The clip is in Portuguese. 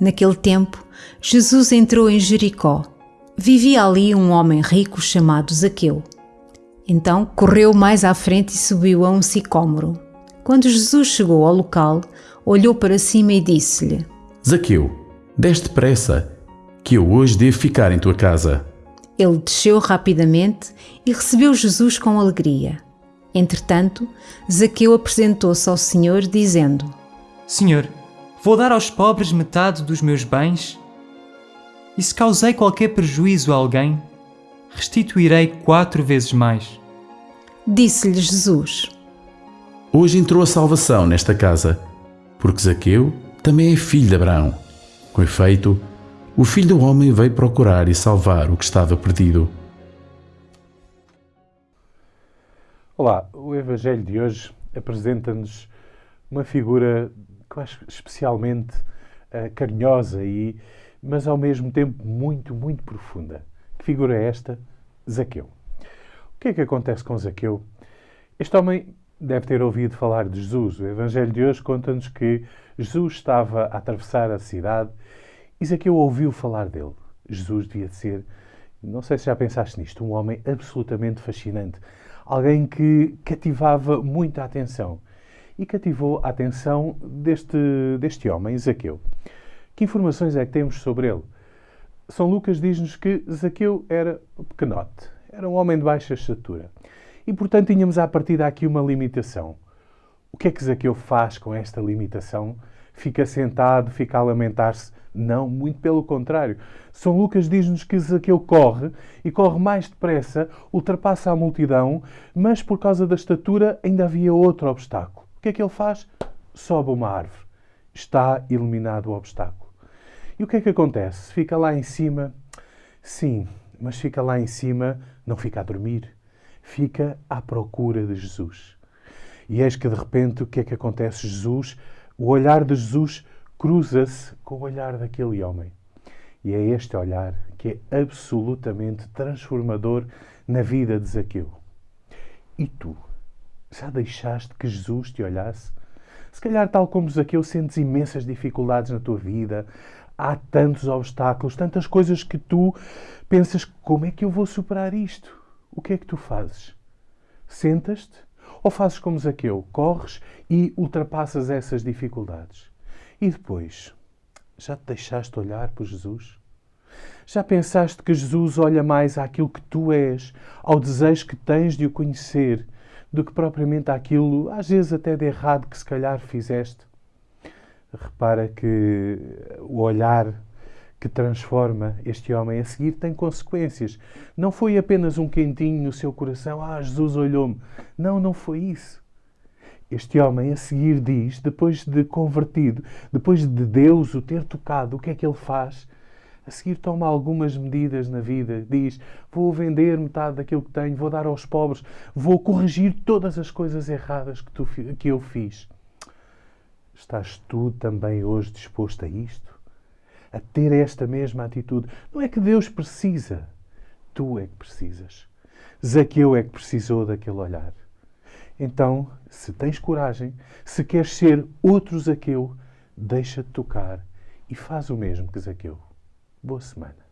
Naquele tempo, Jesus entrou em Jericó. Vivia ali um homem rico chamado Zaqueu. Então correu mais à frente e subiu a um sicômoro. Quando Jesus chegou ao local, olhou para cima e disse-lhe: Zaqueu, deste depressa, que eu hoje devo ficar em tua casa. Ele desceu rapidamente e recebeu Jesus com alegria. Entretanto, Zaqueu apresentou-se ao Senhor, dizendo: Senhor, vou dar aos pobres metade dos meus bens? E se causei qualquer prejuízo a alguém, restituirei quatro vezes mais. Disse-lhe Jesus: Hoje entrou a salvação nesta casa, porque Zaqueu também é filho de Abraão. Com efeito, o filho do homem veio procurar e salvar o que estava perdido. Olá, o Evangelho de hoje apresenta-nos uma figura que eu acho especialmente uh, carinhosa, e, mas ao mesmo tempo muito, muito profunda. Que figura é esta? Zaqueu. O que é que acontece com Zaqueu? Este homem deve ter ouvido falar de Jesus. O Evangelho de hoje conta-nos que Jesus estava a atravessar a cidade e Zaqueu ouviu falar dele. Jesus devia ser, não sei se já pensaste nisto, um homem absolutamente fascinante. Alguém que cativava muita atenção. E cativou a atenção deste, deste homem, Zaqueu. Que informações é que temos sobre ele? São Lucas diz-nos que Zaqueu era pequenote, era um homem de baixa estatura. E, portanto, tínhamos à partida aqui uma limitação. O que é que Zaqueu faz com esta limitação? Fica sentado, fica a lamentar-se? Não, muito pelo contrário. São Lucas diz-nos que Zaqueu corre e corre mais depressa, ultrapassa a multidão, mas por causa da estatura ainda havia outro obstáculo. Que é que ele faz? Sobe uma árvore. Está eliminado o obstáculo. E o que é que acontece? Fica lá em cima? Sim, mas fica lá em cima, não fica a dormir, fica à procura de Jesus. E eis que de repente o que é que acontece? Jesus, o olhar de Jesus cruza-se com o olhar daquele homem. E é este olhar que é absolutamente transformador na vida de Zaqueu. E tu? Já deixaste que Jesus te olhasse? Se calhar, tal como Zaqueu, sentes imensas dificuldades na tua vida, há tantos obstáculos, tantas coisas que tu pensas: como é que eu vou superar isto? O que é que tu fazes? Sentas-te ou fazes como Zaqueu, corres e ultrapassas essas dificuldades? E depois, já te deixaste olhar por Jesus? Já pensaste que Jesus olha mais àquilo que tu és, ao desejo que tens de o conhecer, do que propriamente àquilo, às vezes até de errado, que se calhar fizeste? Repara que o olhar que transforma este homem a seguir tem consequências. Não foi apenas um quentinho no seu coração, ah, Jesus olhou-me. Não, não foi isso. Este homem a seguir diz, depois de convertido, depois de Deus o ter tocado, o que é que ele faz? A seguir toma algumas medidas na vida. Diz: Vou vender metade daquilo que tenho, vou dar aos pobres, vou corrigir todas as coisas erradas que, tu, que eu fiz. Estás tu também hoje disposto a isto? A ter esta mesma atitude? Não é que Deus precisa, tu é que precisas. Zaqueu é que precisou daquele olhar. Então, se tens coragem, se queres ser outro Zaqueu, deixa-te tocar e faz o mesmo que Zaqueu. Boa semana.